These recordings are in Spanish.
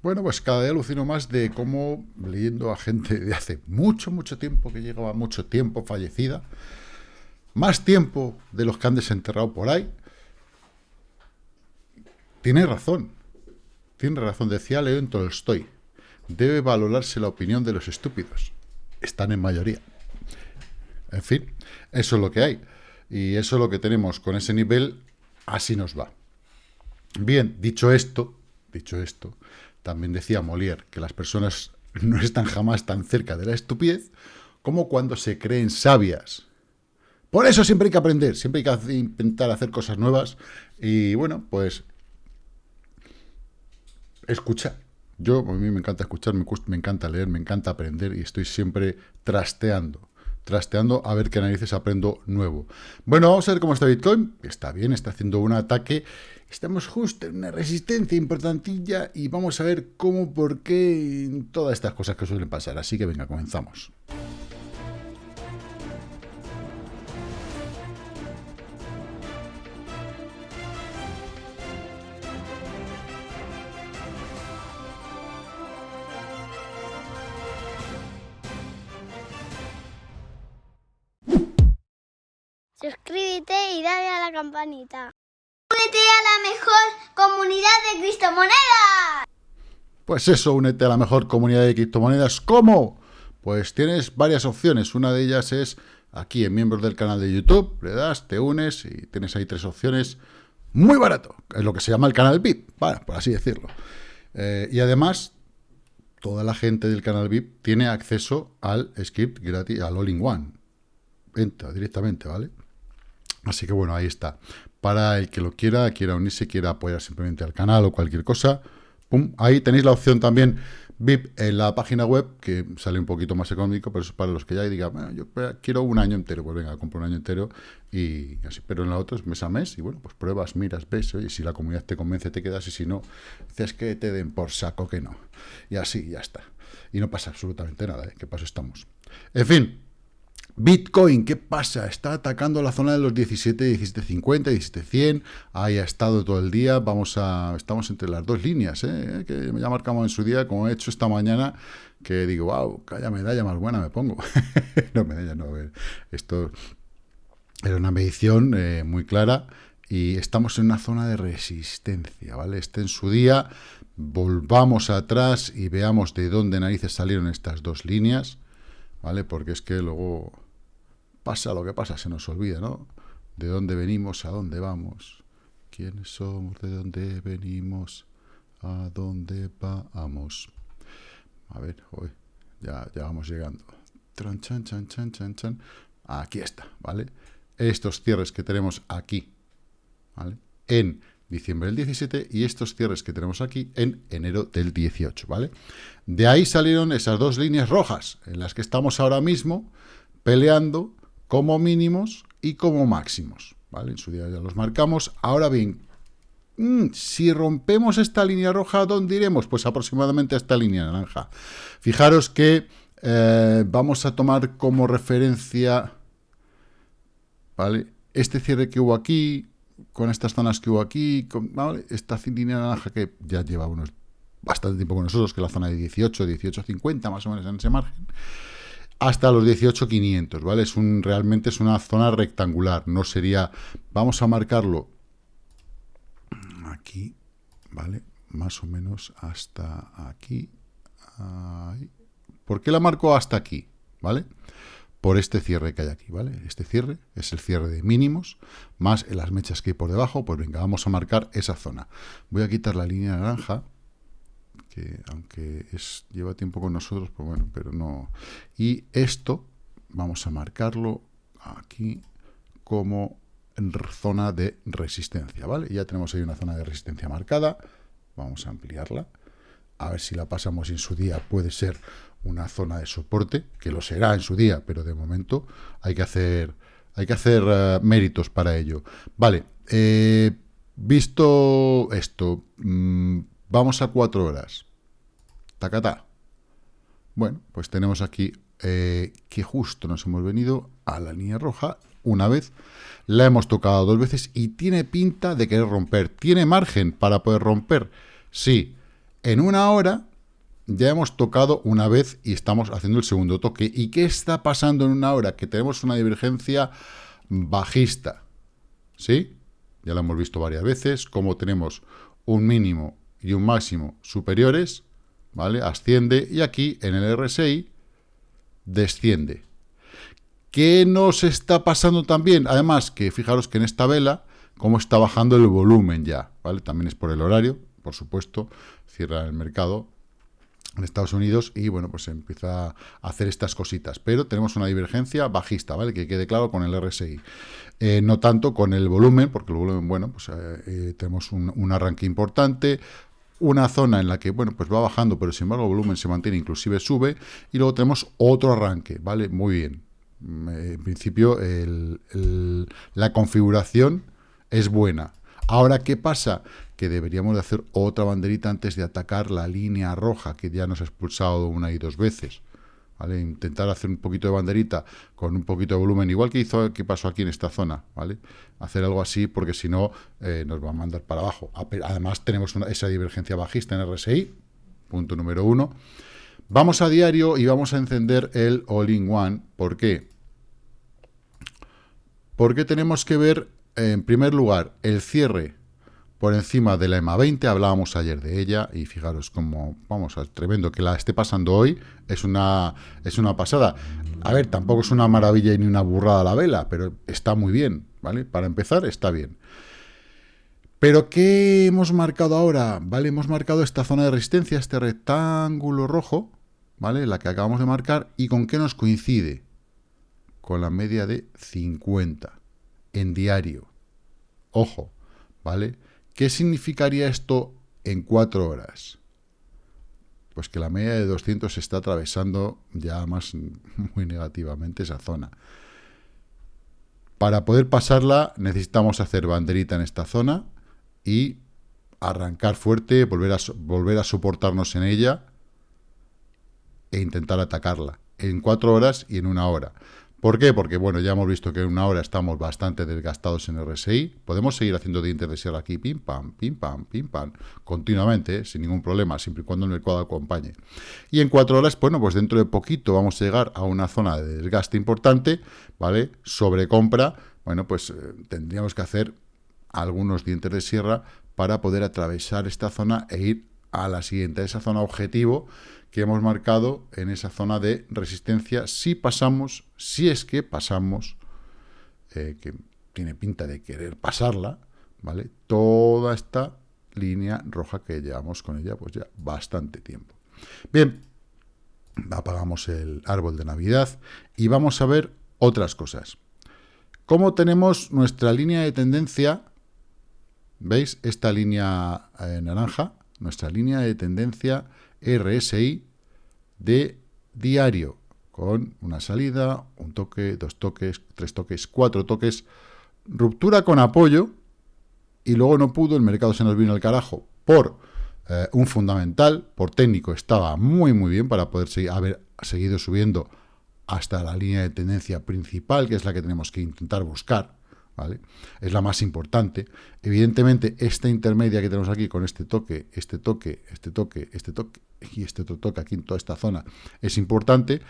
Bueno, pues cada día alucino más de cómo, leyendo a gente de hace mucho, mucho tiempo, que llegaba mucho tiempo fallecida, más tiempo de los que han desenterrado por ahí, tiene razón, tiene razón, decía León Tolstoy, debe valorarse la opinión de los estúpidos, están en mayoría. En fin, eso es lo que hay, y eso es lo que tenemos con ese nivel, así nos va. Bien, dicho esto, dicho esto, también decía Molière que las personas no están jamás tan cerca de la estupidez como cuando se creen sabias. Por eso siempre hay que aprender, siempre hay que intentar hacer cosas nuevas y bueno, pues escuchar. Yo, a mí me encanta escuchar, me, me encanta leer, me encanta aprender y estoy siempre trasteando trasteando a ver qué narices aprendo nuevo. Bueno, vamos a ver cómo está Bitcoin. Está bien, está haciendo un ataque Estamos justo en una resistencia importantilla y vamos a ver cómo, por qué, todas estas cosas que suelen pasar. Así que venga, comenzamos. Suscríbete y dale a la campanita. Únete a la mejor comunidad de criptomonedas. Pues eso, únete a la mejor comunidad de criptomonedas. ¿Cómo? Pues tienes varias opciones. Una de ellas es aquí en miembros del canal de YouTube. Le das, te unes y tienes ahí tres opciones. Muy barato. Es lo que se llama el canal VIP, bueno, por así decirlo. Eh, y además, toda la gente del canal VIP tiene acceso al script gratis, al all-in-one. Entra directamente, ¿vale? Así que bueno, ahí está para el que lo quiera, quiera unirse, quiera apoyar simplemente al canal o cualquier cosa. Pum, ahí tenéis la opción también VIP en la página web, que sale un poquito más económico, pero eso es para los que ya digan, yo quiero un año entero, pues venga, compro un año entero y así. Pero en la otra es mes a mes y bueno, pues pruebas, miras, ves, y si la comunidad te convence, te quedas y si no, dices que te den por saco que no. Y así, ya está. Y no pasa absolutamente nada, ¿eh? ¿Qué paso estamos? En fin, Bitcoin, ¿qué pasa? Está atacando la zona de los 17, 17.50, 17.100. Ahí ha estado todo el día. Vamos a, estamos entre las dos líneas, ¿eh? que ya marcamos en su día, como he hecho esta mañana, que digo, wow, calla medalla más buena me pongo. no, medalla no, esto era una medición eh, muy clara y estamos en una zona de resistencia, ¿vale? Este en su día, volvamos atrás y veamos de dónde narices salieron estas dos líneas, ¿vale? Porque es que luego pasa lo que pasa, se nos olvida, ¿no? De dónde venimos, a dónde vamos. ¿Quiénes somos? ¿De dónde venimos? ¿A dónde vamos? A ver, hoy ya, ya vamos llegando. Tran, chan, chan, chan, chan, chan. Aquí está, ¿vale? Estos cierres que tenemos aquí, ¿vale? En diciembre del 17 y estos cierres que tenemos aquí en enero del 18, ¿vale? De ahí salieron esas dos líneas rojas en las que estamos ahora mismo peleando como mínimos y como máximos. ¿vale? En su día ya los marcamos. Ahora bien, mm, si rompemos esta línea roja, ¿dónde iremos? Pues aproximadamente a esta línea naranja. Fijaros que eh, vamos a tomar como referencia ¿vale? este cierre que hubo aquí, con estas zonas que hubo aquí, con, esta línea naranja que ya lleva unos bastante tiempo con nosotros, que es la zona de 18, 18.50 más o menos en ese margen hasta los 18.500, ¿vale? Es un, realmente es una zona rectangular, no sería... Vamos a marcarlo aquí, ¿vale? Más o menos hasta aquí. ¿Por qué la marco hasta aquí? ¿Vale? Por este cierre que hay aquí, ¿vale? Este cierre es el cierre de mínimos, más las mechas que hay por debajo, pues venga, vamos a marcar esa zona. Voy a quitar la línea naranja, que aunque es, lleva tiempo con nosotros, pues bueno, pero no. Y esto vamos a marcarlo aquí como zona de resistencia, ¿vale? Ya tenemos ahí una zona de resistencia marcada, vamos a ampliarla, a ver si la pasamos en su día puede ser una zona de soporte, que lo será en su día, pero de momento hay que hacer, hay que hacer eh, méritos para ello. Vale, eh, visto esto, mm, Vamos a cuatro horas. Tacata. Bueno, pues tenemos aquí eh, que justo nos hemos venido a la línea roja, una vez, la hemos tocado dos veces y tiene pinta de querer romper. ¿Tiene margen para poder romper? Sí. En una hora ya hemos tocado una vez y estamos haciendo el segundo toque. ¿Y qué está pasando en una hora? Que tenemos una divergencia bajista. ¿Sí? Ya lo hemos visto varias veces, como tenemos un mínimo y un máximo superiores, ¿vale? Asciende y aquí en el RSI desciende. ¿Qué nos está pasando también? Además, que fijaros que en esta vela, cómo está bajando el volumen ya, ¿vale? También es por el horario, por supuesto, cierra el mercado en Estados Unidos y, bueno, pues empieza a hacer estas cositas. Pero tenemos una divergencia bajista, ¿vale? Que quede claro con el RSI. Eh, no tanto con el volumen, porque el volumen, bueno, pues eh, eh, tenemos un, un arranque importante, una zona en la que, bueno, pues va bajando, pero sin embargo el volumen se mantiene, inclusive sube, y luego tenemos otro arranque, ¿vale? Muy bien. Mm, en principio, la configuración es buena. Ahora, ¿qué pasa? Que deberíamos de hacer otra banderita antes de atacar la línea roja, que ya nos ha expulsado una y dos veces. Intentar hacer un poquito de banderita con un poquito de volumen, igual que hizo que pasó aquí en esta zona, ¿vale? Hacer algo así, porque si no, eh, nos va a mandar para abajo. Además, tenemos esa divergencia bajista en RSI, punto número uno. Vamos a diario y vamos a encender el All-in-One. ¿Por qué? Porque tenemos que ver, en primer lugar, el cierre por encima de la EMA 20, hablábamos ayer de ella, y fijaros cómo, vamos, tremendo que la esté pasando hoy, es una, es una pasada. A ver, tampoco es una maravilla ni una burrada la vela, pero está muy bien, ¿vale? Para empezar, está bien. Pero, ¿qué hemos marcado ahora? ¿Vale? Hemos marcado esta zona de resistencia, este rectángulo rojo, ¿vale? La que acabamos de marcar. ¿Y con qué nos coincide? Con la media de 50 en diario. Ojo, ¿vale? ¿Qué significaría esto en cuatro horas? Pues que la media de 200 se está atravesando ya más muy negativamente esa zona. Para poder pasarla necesitamos hacer banderita en esta zona y arrancar fuerte, volver a, volver a soportarnos en ella e intentar atacarla en cuatro horas y en una hora. ¿Por qué? Porque, bueno, ya hemos visto que en una hora estamos bastante desgastados en RSI. Podemos seguir haciendo dientes de sierra aquí, pim, pam, pim, pam, pim, pam, continuamente, sin ningún problema, siempre y cuando el mercado acompañe. Y en cuatro horas, bueno, pues dentro de poquito vamos a llegar a una zona de desgaste importante, ¿vale? Sobre compra, bueno, pues eh, tendríamos que hacer algunos dientes de sierra para poder atravesar esta zona e ir a la siguiente, a esa zona objetivo, que hemos marcado en esa zona de resistencia si pasamos, si es que pasamos, eh, que tiene pinta de querer pasarla, ¿vale? Toda esta línea roja que llevamos con ella pues ya bastante tiempo. Bien, apagamos el árbol de Navidad y vamos a ver otras cosas. ¿Cómo tenemos nuestra línea de tendencia? ¿Veis? Esta línea eh, naranja, nuestra línea de tendencia RSI de diario, con una salida, un toque, dos toques, tres toques, cuatro toques, ruptura con apoyo, y luego no pudo, el mercado se nos vino al carajo por eh, un fundamental, por técnico, estaba muy muy bien para poder seguir, haber seguido subiendo hasta la línea de tendencia principal, que es la que tenemos que intentar buscar, es la más importante. Evidentemente, esta intermedia que tenemos aquí con este toque, este toque, este toque, este toque y este otro toque aquí en toda esta zona es importante,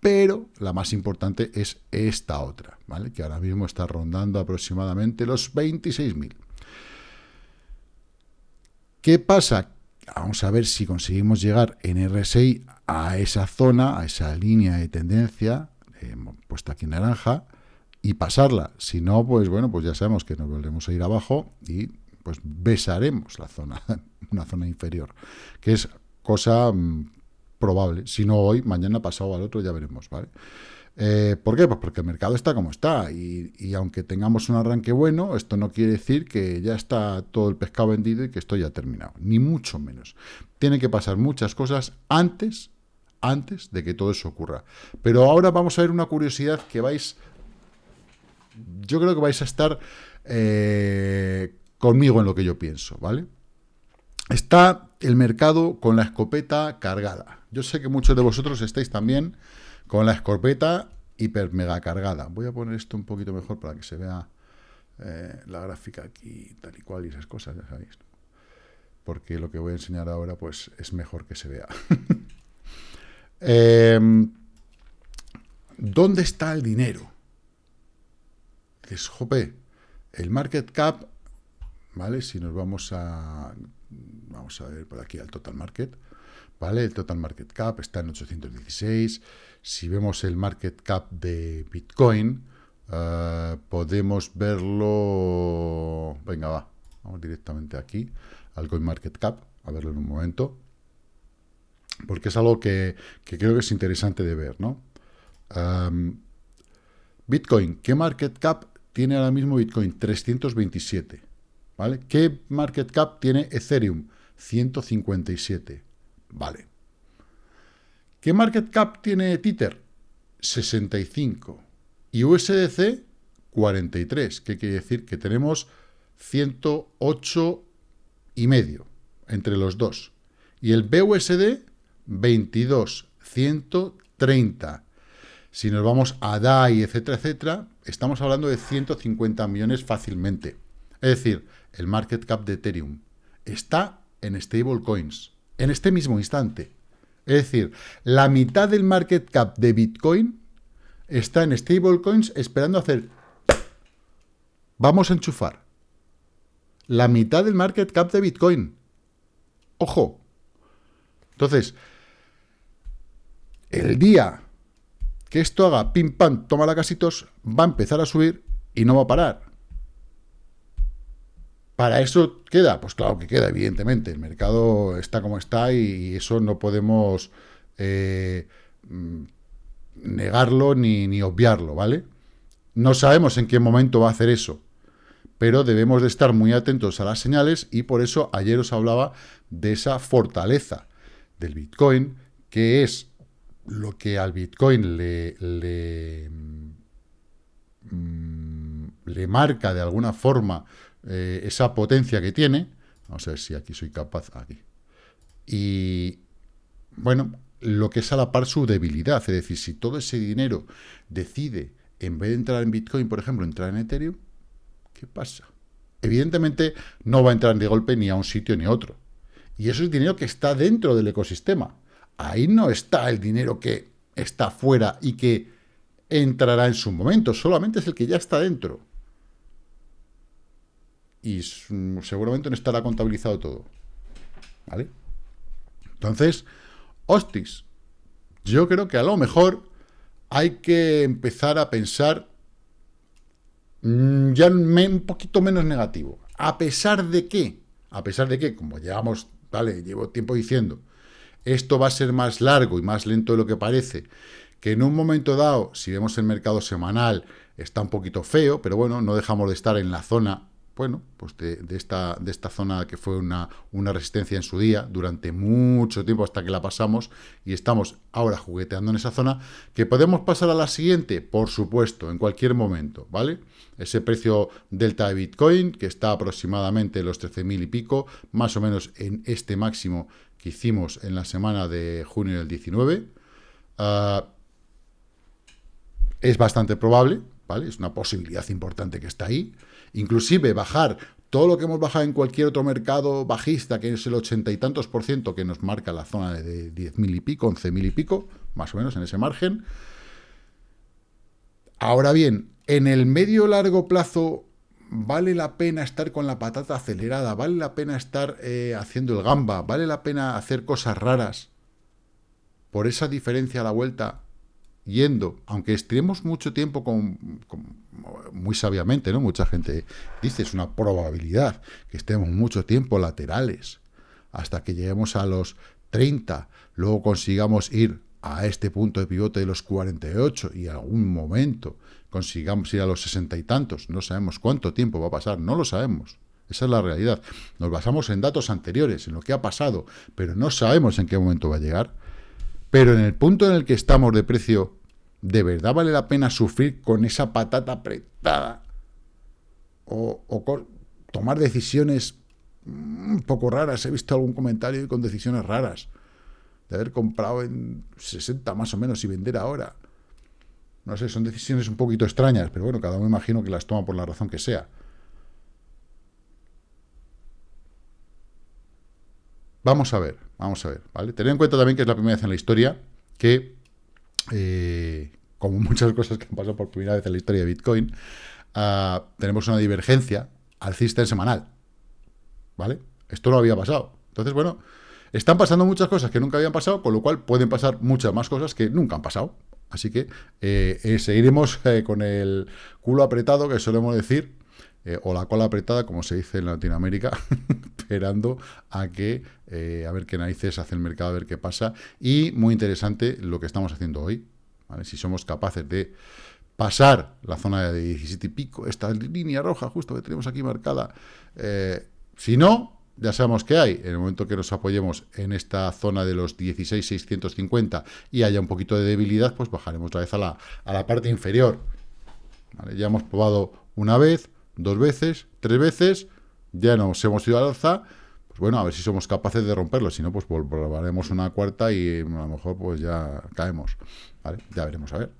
pero la más importante es esta otra, ¿vale? Que ahora mismo está rondando aproximadamente los 26.000. ¿Qué pasa? Vamos a ver si conseguimos llegar en RSI a esa zona, a esa línea de tendencia, eh, puesta aquí en naranja, y pasarla. Si no, pues bueno, pues ya sabemos que nos volvemos a ir abajo y pues besaremos la zona, una zona inferior, que es cosa mm, probable. Si no hoy, mañana, pasado al otro, ya veremos, ¿vale? Eh, ¿Por qué? Pues porque el mercado está como está y, y, aunque tengamos un arranque bueno, esto no quiere decir que ya está todo el pescado vendido y que esto ya ha terminado, ni mucho menos. Tiene que pasar muchas cosas antes, antes de que todo eso ocurra. Pero ahora vamos a ver una curiosidad que vais yo creo que vais a estar eh, conmigo en lo que yo pienso, ¿vale? Está el mercado con la escopeta cargada. Yo sé que muchos de vosotros estáis también con la escopeta hiper mega cargada. Voy a poner esto un poquito mejor para que se vea eh, la gráfica aquí, tal y cual, y esas cosas, ya sabéis. Porque lo que voy a enseñar ahora, pues, es mejor que se vea. Em, ¿Dónde está el dinero? Dices, jope, el market cap, ¿vale? Si nos vamos a, vamos a ver por aquí al total market, ¿vale? El total market cap está en 816. Si vemos el market cap de Bitcoin, eh, podemos verlo... Venga, va, vamos directamente aquí, al CoinMarketCap, a verlo en un momento, porque es algo que, creo que es interesante de ver, ¿no? Em, Bitcoin, ¿qué market cap tiene ahora mismo Bitcoin? 327, ¿vale? ¿Qué market cap tiene Ethereum? 157, vale. ¿Qué market cap tiene Tether? 65. Y USDC, 43. ¿Qué quiere decir? Que tenemos 108 y medio entre los dos. Y el BUSD, 22, 130. Si nos vamos a DAI, etcétera, etcétera, estamos hablando de 150 millones fácilmente. Es decir, el market cap de Ethereum está en stablecoins, en este mismo instante. Es decir, la mitad del market cap de Bitcoin está en stablecoins esperando hacer... Vamos a enchufar. La mitad del market cap de Bitcoin. Ojo. Entonces, el día que esto haga pim pam, toma la casitos, va a empezar a subir y no va a parar. ¿Para eso queda? Pues claro que queda, evidentemente. El mercado está como está y eso no podemos eh, mm, negarlo ni, obviarlo, ¿vale? No sabemos en qué momento va a hacer eso, pero debemos de estar muy atentos a las señales y por eso ayer os hablaba de esa fortaleza del Bitcoin, que es lo que al Bitcoin le, le, mm, marca de alguna forma eh, esa potencia que tiene. Vamos a ver si aquí soy capaz, aquí. Y, bueno, lo que es a la par su debilidad. Es decir, si todo ese dinero decide, en vez de entrar en Bitcoin, por ejemplo, entrar en Ethereum, ¿qué pasa? Evidentemente no va a entrar de golpe ni a un sitio ni a otro. Y eso es dinero que está dentro del ecosistema. Ahí no está el dinero que está fuera y que entrará en su momento. Solamente es el que ya está dentro. Y seguramente no estará contabilizado todo. ¿Vale? Entonces, hostis, yo creo que a lo mejor hay que empezar a pensar mm, ya un poquito menos negativo. A pesar de que, a pesar de que, como llevamos, vale, llevo tiempo diciendo, esto va a ser más largo y más lento de lo que parece, que en un momento dado, si vemos el mercado semanal, está un poquito feo, pero bueno, no dejamos de estar en la zona bueno, pues de, esta, de esta zona que fue una, una, resistencia en su día, durante mucho tiempo hasta que la pasamos, y estamos ahora jugueteando en esa zona, que podemos pasar a la siguiente, por supuesto, en cualquier momento, ¿vale? Ese precio delta de Bitcoin, que está aproximadamente en los 13.000 y pico, más o menos en este máximo que hicimos en la semana de junio del 19, ah, es bastante probable, ¿vale? Es una posibilidad importante que está ahí, inclusive bajar todo lo que hemos bajado en cualquier otro mercado bajista, que es el ochenta y tantos por ciento que nos marca la zona de 10.000 y pico, 11.000 y pico, más o menos en ese margen. Ahora bien, en el medio largo plazo, ¿vale la pena estar con la patata acelerada? ¿Vale la pena estar eh, haciendo el gamba? ¿Vale la pena hacer cosas raras? Por esa diferencia a la vuelta yendo, aunque estemos mucho tiempo con, muy sabiamente, ¿no? Mucha gente dice, es una probabilidad que estemos mucho tiempo laterales, hasta que lleguemos a los 30, luego consigamos ir a este punto de pivote de los 48 y algún momento consigamos ir a los 60 y tantos, no sabemos cuánto tiempo va a pasar, no lo sabemos. Esa es la realidad. Nos basamos en datos anteriores, en lo que ha pasado, pero no sabemos en qué momento va a llegar. Pero en el punto en el que estamos de precio, ¿de verdad vale la pena sufrir con esa patata apretada? O, tomar decisiones un poco raras. He visto algún comentario con decisiones raras. De haber comprado en 60 más o menos y vender ahora. No sé, son decisiones un poquito extrañas, pero bueno, cada uno imagino que las toma por la razón que sea. Vamos a ver, vamos a ver, ¿vale? Tened en cuenta también que es la primera vez en la historia que, eh, como muchas cosas que han pasado por primera vez en la historia de Bitcoin, ah, tenemos una divergencia alcista en semanal, ¿vale? Esto no había pasado. Entonces, bueno, están pasando muchas cosas que nunca habían pasado, con lo cual pueden pasar muchas más cosas que nunca han pasado. Así que eh, eh, seguiremos con el culo apretado, que solemos decir, eh, o la cola apretada, como se dice en Latinoamérica, esperando a que, eh, a ver qué narices hace el mercado, a ver qué pasa. Y muy interesante lo que estamos haciendo hoy, si somos capaces de pasar la zona de 17 y pico, esta línea roja justo que tenemos aquí marcada. Eh, si no, ya sabemos que hay. En el momento que nos apoyemos en esta zona de los 16,650 y haya un poquito de debilidad, pues bajaremos otra vez a la, a la parte inferior. Ya hemos probado una vez, dos veces, tres veces, ya nos hemos ido al alza, pues bueno, a ver si somos capaces de romperlo, si no, pues probaremos una cuarta y a lo mejor pues ya caemos. Ya veremos, a ver.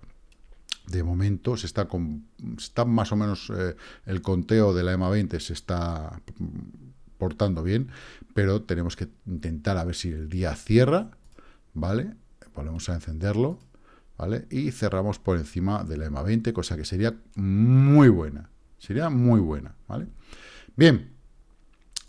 De momento se está, con, está más o menos eh, el conteo de la EMA 20 se está portando bien, pero tenemos que intentar a ver si el día cierra, ¿vale? Volvemos a encenderlo, ¿vale? Y cerramos por encima de la EMA 20, cosa que sería muy buena. Sería muy buena, ¿vale? Bien,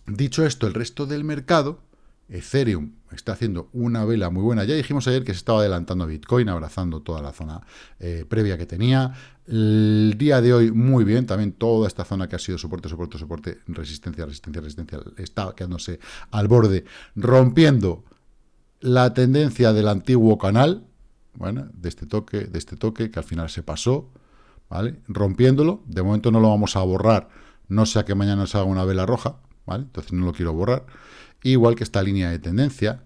dicho esto, el resto del mercado, Ethereum está haciendo una vela muy buena. Ya dijimos ayer que se estaba adelantando Bitcoin, abrazando toda la zona eh, previa que tenía. El día de hoy, muy bien. También toda esta zona que ha sido soporte, soporte, soporte, resistencia, resistencia, resistencia, está quedándose al borde, rompiendo la tendencia del antiguo canal, bueno, de este toque, de este toque, que al final se pasó. ¿vale? Rompiéndolo, de momento no lo vamos a borrar, no sea que mañana se haga una vela roja, ¿vale? Entonces no lo quiero borrar. Igual que esta línea de tendencia,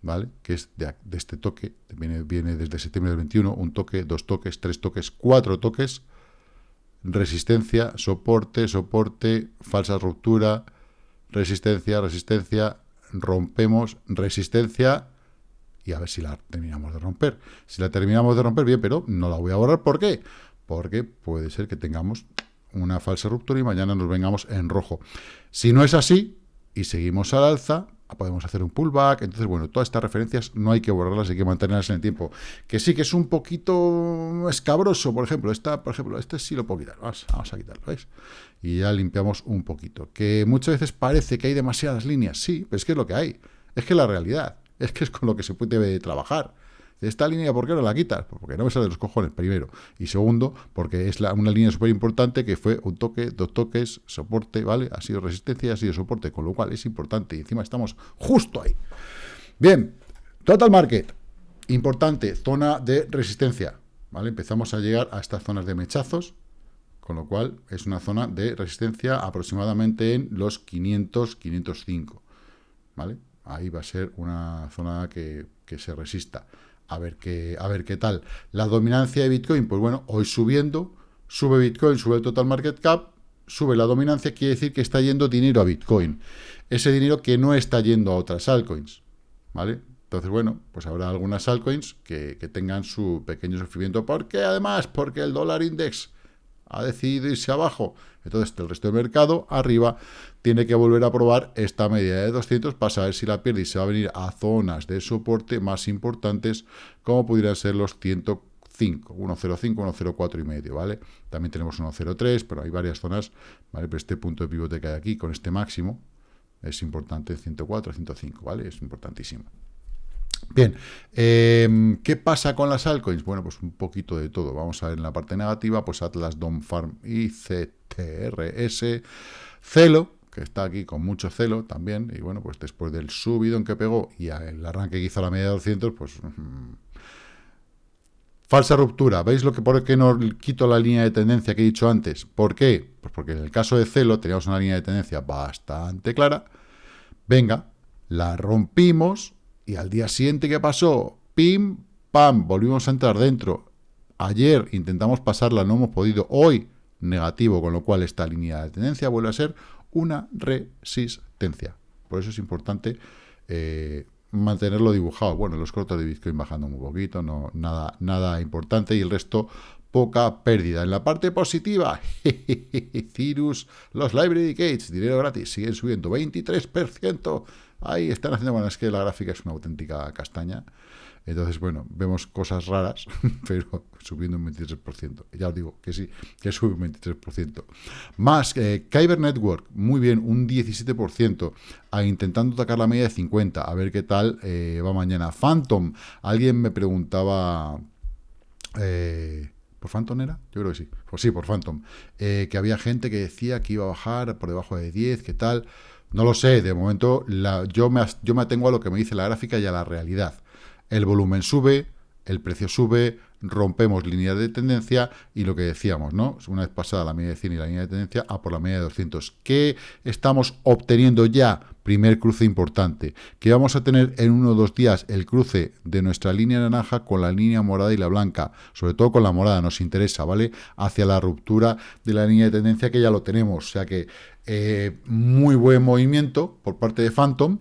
¿vale? Que es de, este toque, viene, desde septiembre del 21, un toque, dos toques, tres toques, cuatro toques, resistencia, soporte, soporte, falsa ruptura, resistencia, resistencia, rompemos, resistencia, y a ver si la terminamos de romper. Si la terminamos de romper, bien, pero no la voy a borrar. ¿Por qué? porque puede ser que tengamos una falsa ruptura y mañana nos vengamos en rojo. Si no es así y seguimos al alza, podemos hacer un pullback. Entonces, bueno, todas estas referencias no hay que borrarlas, hay que mantenerlas en el tiempo. Que sí que es un poquito escabroso, por ejemplo, esta, por ejemplo, este sí lo puedo quitar. Vamos, a quitarlo, ¿veis? Y ya limpiamos un poquito. Que muchas veces parece que hay demasiadas líneas. Sí, pero es que es lo que hay. Es que es la realidad. Es que es con lo que se puede trabajar. Esta línea, ¿por qué no la quitas? Pues porque no me sale de los cojones, primero. Y segundo, porque es una línea súper importante que fue un toque, dos toques, soporte, ¿vale? Ha sido resistencia ha sido soporte, con lo cual es importante. Y encima estamos justo ahí. Bien, total market. Importante, zona de resistencia, ¿vale? Empezamos a llegar a estas zonas de mechazos, con lo cual es una zona de resistencia aproximadamente en los 500, 505, ¿vale? Ahí va a ser una zona que se resista a ver qué, a ver qué tal. La dominancia de Bitcoin, pues bueno, hoy subiendo, sube Bitcoin, sube el total market cap, sube la dominancia, quiere decir que está yendo dinero a Bitcoin. Ese dinero que no está yendo a otras altcoins, ¿vale? Entonces, bueno, pues habrá algunas altcoins que, que tengan su pequeño sufrimiento. ¿Por qué? Además, porque el dólar index ha decidido irse abajo. Entonces, el resto del mercado, arriba, tiene que volver a probar esta medida de 200 para saber si la pierde y se va a venir a zonas de soporte más importantes, como pudieran ser los 105, 105, 104 y medio, ¿vale? También tenemos 103, pero hay varias zonas, ¿vale? Pero este punto de pivote que hay aquí, con este máximo, es importante, 104, 105, ¿vale? Es importantísimo. Bien, em, ¿qué pasa con las altcoins? Bueno, pues un poquito de todo. Vamos a ver en la parte negativa, pues Atlas, Dom Farm y CTRS, Celo, que está aquí con mucho celo también, y bueno, pues después del en que pegó y el arranque que hizo a la media de 200, pues... Mm, falsa ruptura. ¿Veis lo que por qué no quito la línea de tendencia que he dicho antes? ¿Por qué? Pues porque en el caso de Celo teníamos una línea de tendencia bastante clara. Venga, la rompimos, y al día siguiente, ¿qué pasó? Pim, pam, volvimos a entrar dentro. Ayer intentamos pasarla, no hemos podido. Hoy, negativo, con lo cual esta línea de tendencia vuelve a ser una resistencia. Por eso es importante eh, mantenerlo dibujado. Bueno, los cortos de Bitcoin bajando muy poquito, no, nada, nada importante, y el resto poca pérdida. En la parte positiva, Cirrus, los Library Gates, dinero gratis, siguen subiendo 23%. Ahí están haciendo, bueno, es que la gráfica es una auténtica castaña. Entonces, bueno, vemos cosas raras, pero subiendo un 23%. Ya os digo que sí, que sube un 23%. Más, eh, Kyber Network, muy bien, un 17%, a, intentando atacar la media de 50, a ver qué tal eh, va mañana. Phantom, alguien me preguntaba... Eh, ¿Por Phantom era? Yo creo que sí. Pues sí, por Phantom. Eh, que había gente que decía que iba a bajar por debajo de 10, ¿qué tal? No lo sé, de momento la, yo, me, yo me atengo a lo que me dice la gráfica y a la realidad. El volumen sube, el precio sube, rompemos líneas de tendencia y lo que decíamos, ¿no? Una vez pasada la media de 100 y la línea de tendencia, a por la media de 200. ¿Qué estamos obteniendo ya? Primer cruce importante. Que vamos a tener en uno o dos días el cruce de nuestra línea naranja con la línea morada y la blanca. Sobre todo con la morada nos interesa, ¿vale? Hacia la ruptura de la línea de tendencia que ya lo tenemos. O sea que eh, muy buen movimiento por parte de Phantom.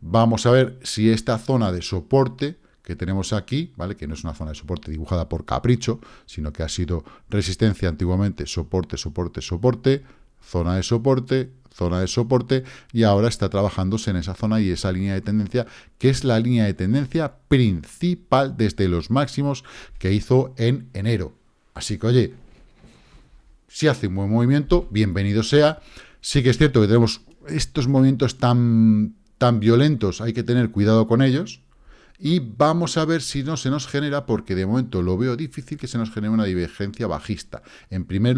Vamos a ver si esta zona de soporte que tenemos aquí, ¿vale? Que no es una zona de soporte dibujada por capricho, sino que ha sido resistencia antiguamente, soporte, soporte, soporte, zona de soporte, zona de soporte, y ahora está trabajándose en esa zona y esa línea de tendencia, que es la línea de tendencia principal desde los máximos que hizo en enero. Así que, oye, si hace un buen movimiento, bienvenido sea. Sí que es cierto que tenemos estos movimientos tan, tan violentos, hay que tener cuidado con ellos, y vamos a ver si no se nos genera, porque de momento lo veo difícil que se nos genere una divergencia bajista. En primer,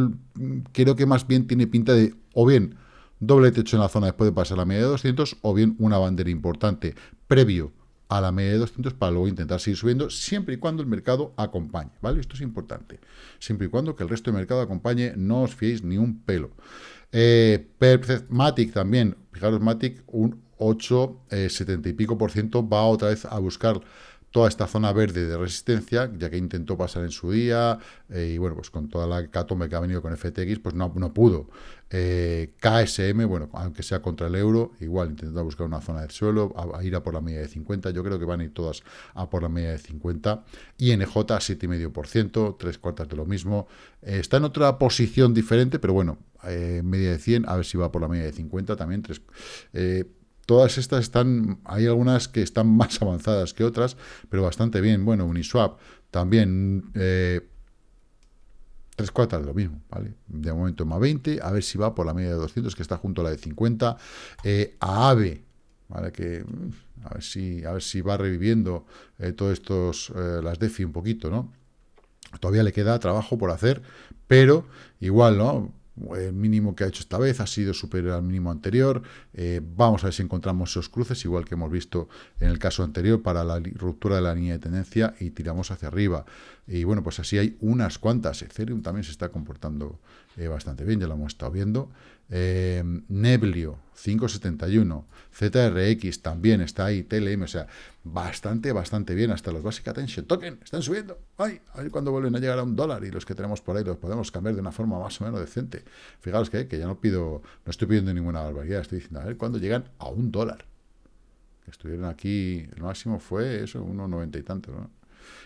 creo que más bien tiene pinta de, o bien, doble techo en la zona después de pasar la media de 200, o bien una bandera importante previo a la media de 200 para luego intentar seguir subiendo, siempre y cuando el mercado acompañe, ¿vale? Esto es importante. Siempre y cuando que el resto del mercado acompañe, no os fiéis ni un pelo. Eh, Matic también, fijaros, Matic, un 8, 70 eh, y pico por ciento va otra vez a buscar toda esta zona verde de resistencia, ya que intentó pasar en su día, eh, y bueno, pues con toda la catombe que ha venido con FTX, pues no, no pudo. Eh, KSM, bueno, aunque sea contra el euro, igual intentando buscar una zona de suelo, a, ir a por la media de 50, yo creo que van a ir todas a por la media de 50. INJ, 7,5%, tres cuartas de lo mismo. está en otra posición diferente, pero bueno, media de 100, a ver si va por la media de 50 también, tres Todas estas están, hay algunas que están más avanzadas que otras, pero bastante bien. Bueno, Uniswap también, eh, tres cuartas lo mismo, ¿vale? De momento más 20, a ver si va por la media de 200, que está junto a la de 50. Eh, a AVE, ¿vale? Que, a ver si, a ver si va reviviendo eh, todos estos, eh, las DeFi un poquito, ¿no? Todavía le queda trabajo por hacer, pero igual, ¿no? El mínimo que ha hecho esta vez ha sido superior al mínimo anterior. Eh, vamos a ver si encontramos esos cruces, igual que hemos visto en el caso anterior para la ruptura de la línea de tendencia y tiramos hacia arriba. Y bueno, pues así hay unas cuantas. Ethereum también se está comportando eh, bastante bien, ya lo hemos estado viendo. Eh, Neblio, 571. ZRX también está ahí. TLM, o sea, bastante, bastante bien. Hasta los Basic Attention Token están subiendo. Ay, a ver cuándo vuelven a llegar a un dólar y los que tenemos por ahí los podemos cambiar de una forma más o menos decente. Fijaos que, que ya no pido, no estoy pidiendo ninguna barbaridad. Estoy diciendo, a ver cuándo llegan a un dólar. Estuvieron aquí, el máximo fue eso, unos noventa y tanto, ¿no?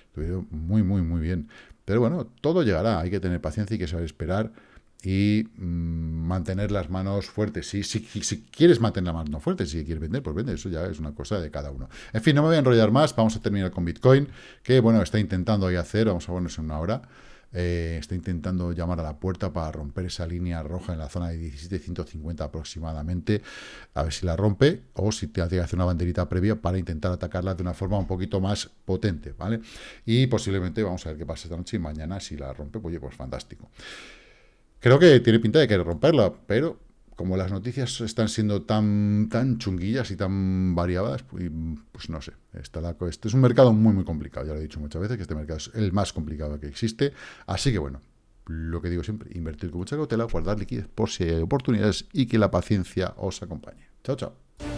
Estuvieron muy, muy, muy bien. Pero bueno, todo llegará. Hay que tener paciencia y que saber esperar y mm, mantener las manos fuertes. Si, si, si, quieres mantener las manos fuertes, si quieres vender, pues vende, eso ya es una cosa de cada uno. En fin, no me voy a enrollar más, vamos a terminar con Bitcoin, que bueno, está intentando ahí hacer, vamos a ponerse en una hora, eh, está intentando llamar a la puerta para romper esa línea roja en la zona de 17.150 aproximadamente, a ver si la rompe, o si te hace que hacer una banderita previa para intentar atacarla de una forma un poquito más potente, ¿vale? Y posiblemente vamos a ver qué pasa esta noche y mañana si la rompe, pues, oye, pues fantástico. Creo que tiene pinta de querer romperla, pero como las noticias están siendo tan, tan chunguillas y tan variadas, pues, pues no sé. Está la, este es un mercado muy, muy complicado. Ya lo he dicho muchas veces que este mercado es el más complicado que existe. Así que bueno, lo que digo siempre, invertir con mucha cautela, guardar liquidez por si hay oportunidades y que la paciencia os acompañe. Chao, chao.